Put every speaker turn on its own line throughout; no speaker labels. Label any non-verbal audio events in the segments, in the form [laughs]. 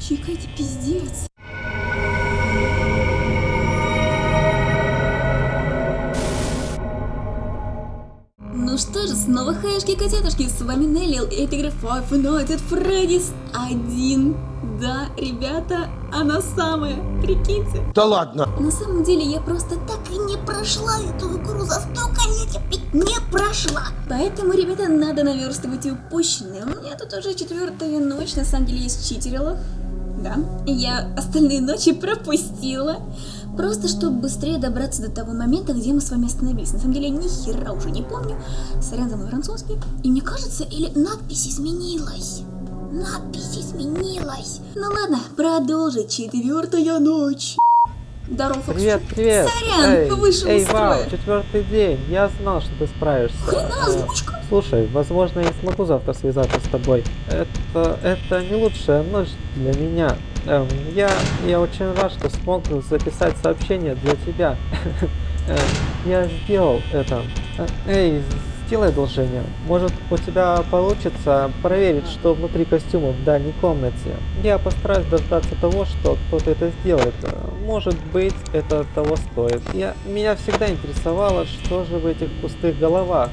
Чика, это пиздец. Ну что же, снова хаешки котятушки, с вами Неллил, и это игра Five Nights at Freddy's 1. Да, ребята, она самая, прикиньте.
Да ладно.
На самом деле я просто так и не прошла эту игру за столько лет, ведь не прошла. Поэтому, ребята, надо наверстывать упущенное. У меня тут уже четвертая ночь, на самом деле есть читерилов. Да, я остальные ночи пропустила. Просто чтобы быстрее добраться до того момента, где мы с вами остановились. На самом деле, ни хера уже не помню. Сорян за мой французский. И мне кажется, или надпись изменилась. Надпись изменилась. Ну ладно, продолжить. Четвертая ночь. Здорово, Фокс.
Привет, привет!
Сорян,
эй,
вышел
эй,
из строя.
вау, четвертый день. Я знал, что ты справишься.
Хрена озвучка.
Слушай, возможно, я смогу завтра связаться с тобой. Это, это не лучшая ночь для меня. Эм, я, я очень рад, что смог записать сообщение для тебя. [laughs] Э, Я сделал это. Э, Эй, сделай одолжение. Может, у тебя получится проверить, что внутри костюма в дальней комнате. Я постараюсь дождаться того, что кто-то это сделает. Может быть, это того стоит. Я, меня всегда интересовало, что же в этих пустых головах.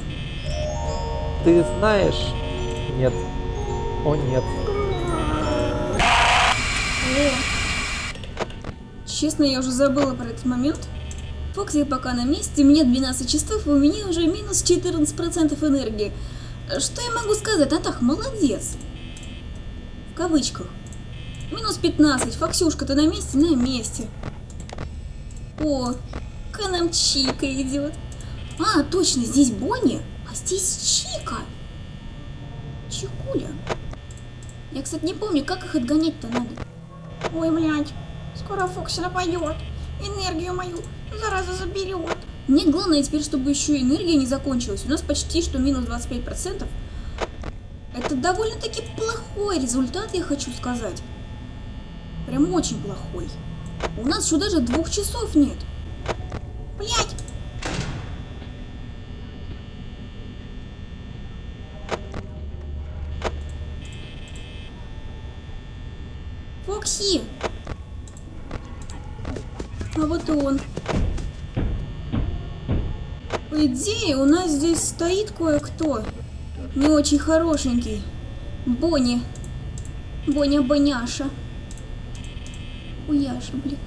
Ты знаешь? Нет. О нет.
Честно, я уже забыла про этот момент. Фокси пока на месте, мне 12 часов, у меня уже минус 14% энергии. Что я могу сказать? Атах, молодец. В кавычках. Минус 15. Фоксюшка, ты на месте? На месте. О, к нам Чика идет. А, точно, здесь Бонни, здесь Чика. Чикуля. Я, кстати, не помню, как их отгонять-то надо. Ой, блядь, скоро Фокси нападет. Энергию мою зараза заберет. Мне главное теперь, чтобы еще энергия не закончилась. У нас почти что минус 25%. Это довольно-таки плохой результат, я хочу сказать. Прям очень плохой. У нас еще даже двух часов нет. Блять! Фокси! А вот и он. По идее, у нас здесь стоит кое-кто. Не очень хорошенький. Бонни. Боня-боняша. Уяша, блин.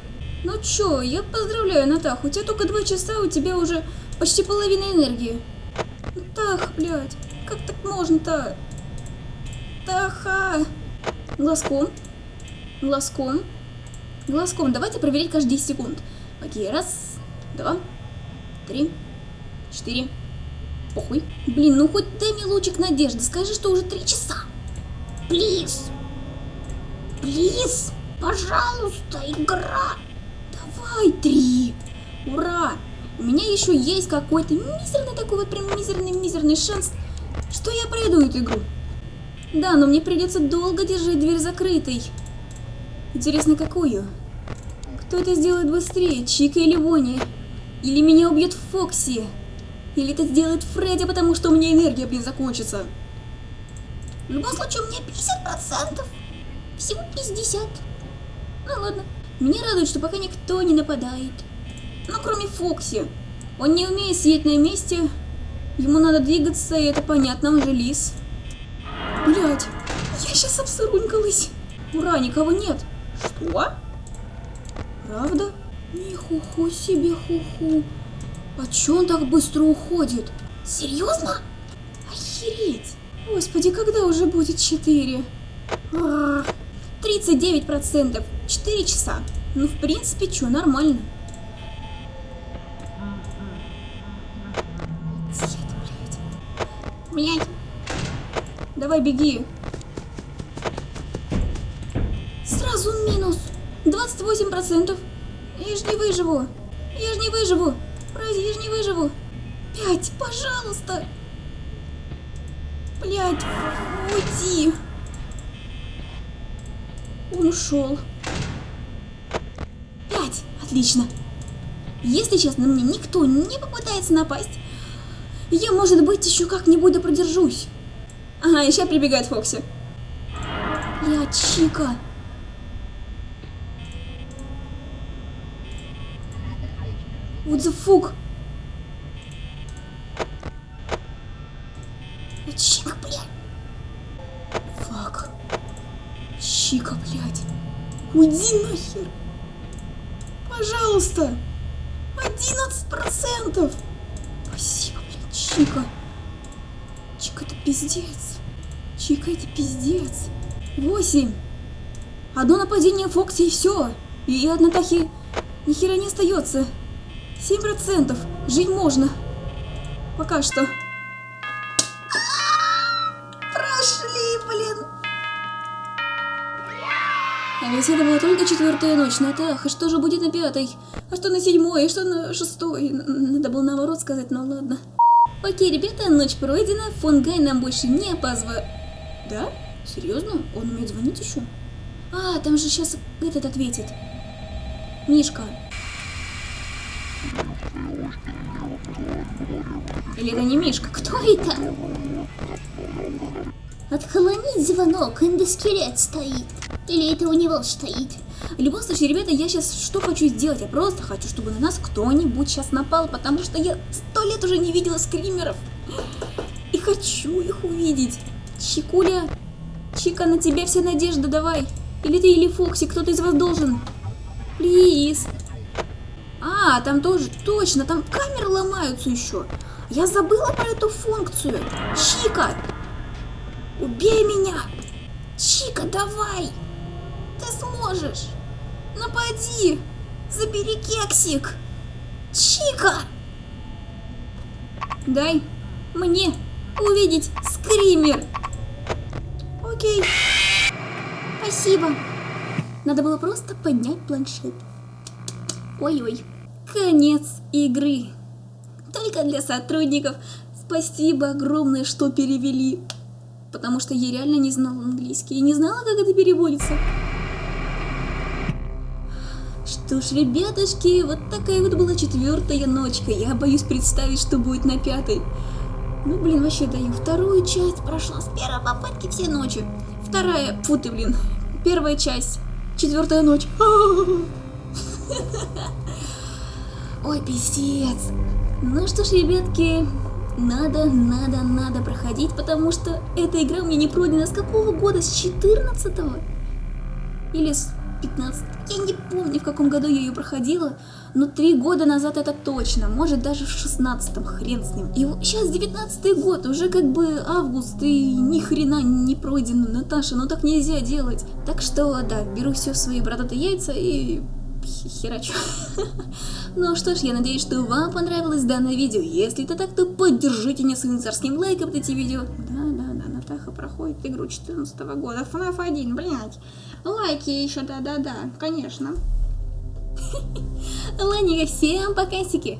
Ну чё, я поздравляю, Натах, у тебя только два часа, у тебя уже почти половина энергии. Натах, блядь, как так можно-то? Таха! Глазком. Глазком. Глазком. Давайте проверять каждые 10 секунд. Окей, раз, два, три, четыре. Похуй. Блин, ну хоть дай мне лучик надежды. Скажи, что уже три часа. Плиз. Плиз. Пожалуйста, игра. Давай, три. Ура. У меня еще есть какой-то мизерный такой вот прям мизерный-мизерный шанс, что я пройду эту игру. Да, но мне придется долго держать дверь закрытой. Интересно, какую? Кто это сделает быстрее, Чика или Бонни? Или меня убьет Фокси? Или это сделает Фредди, потому что у меня энергия, блин, закончится? В любом случае, у меня 50%. Всего 50. Ну ладно. Меня радует, что пока никто не нападает. Ну, кроме Фокси. Он не умеет сидеть на месте. Ему надо двигаться, и это понятно, он же лис. Блять, я сейчас обсырунькалась. Ура, никого нет. Что? Правда? Нихуху себе хуху. А чё он так быстро уходит? Серьезно? Охереть. Господи, когда уже будет 4? А, 39%. 4 часа. Ну, в принципе, чё, нормально. Блядь. Давай, беги. 28%. Я ж не выживу. Я ж не выживу. Разве я ж не выживу? Пять, пожалуйста. Блядь, уйди. Он ушел. Пять. Отлично. Если честно, мне никто не попытается напасть, я, может быть, еще как-нибудь да продержусь. Ага, еще прибегает Фокси. Я Чика. What the fuck? Чика, блядь. Фак. Чика, блядь. Уйди нахер. Пожалуйста. 11%. Спасибо, блядь, Чика. Чика, это пиздец. Чика, это пиздец. 8. Одно нападение Фокси и все. И от Натахи ни хера не остается. 7%. Жить можно. Пока что. Прошли, блин. А ведь это была только четвертая ночь, Натах. А что же будет на пятой? А что на седьмой? А что на шестой? Надо было наоборот сказать, но ладно. Окей, ребята, ночь пройдена. Фон Гай нам больше не позва... Да? Серьезно? Он умеет звонить еще? А, там же сейчас этот ответит. Мишка. Или это не Мишка? Кто это?
Отклонить звонок, индоскелет стоит. Или это у него стоит?
В любом случае, ребята, я сейчас что хочу сделать? Я просто хочу, чтобы на нас кто-нибудь сейчас напал, потому что я сто лет уже не видела скримеров. И хочу их увидеть. Чикуля, Чика, на тебя вся надежда, давай. Или ты, или Фокси, кто-то из вас должен. Плиз. А, там тоже, точно, там камеры ломаются еще. Я забыла про эту функцию. Чика, убей меня. Чика, давай. Ты сможешь. Напади. Забери кексик. Чика. Дай мне увидеть скример. Окей. Спасибо. Надо было просто поднять планшет. Ой-ой. Конец игры. Только для сотрудников. Спасибо огромное, что перевели. Потому что я реально не знала английский. И не знала, как это переводится. Что ж, ребятушки, вот такая вот была четвертая ночка. Я боюсь представить, что будет на пятой. Ну, блин, вообще даю. Вторую часть прошла с первой попытки все ночи. Вторая, фу ты, блин. Первая часть. Четвертая ночь. [laughs] Ой, пиздец. Ну что ж, ребятки, надо, надо, надо проходить, потому что эта игра у меня не пройдена с какого года? С 14 Или с 15 Я не помню, в каком году я ее проходила, но три года назад это точно, может даже в 16 хрен с ним. И сейчас 19 год, уже как бы август, и ни хрена не пройдено, Наташа, ну так нельзя делать. Так что, да, беру все в свои бородатые яйца и херачу. [laughs] Ну что ж, я надеюсь, что вам понравилось данное видео. Если это так, то поддержите меня своим царским лайком эти видео. Да, да, да, Натаха проходит игру 14 года. FNAF 1, блядь. Лайки еще, да-да-да, конечно. [laughs] Ладненько, всем покасики.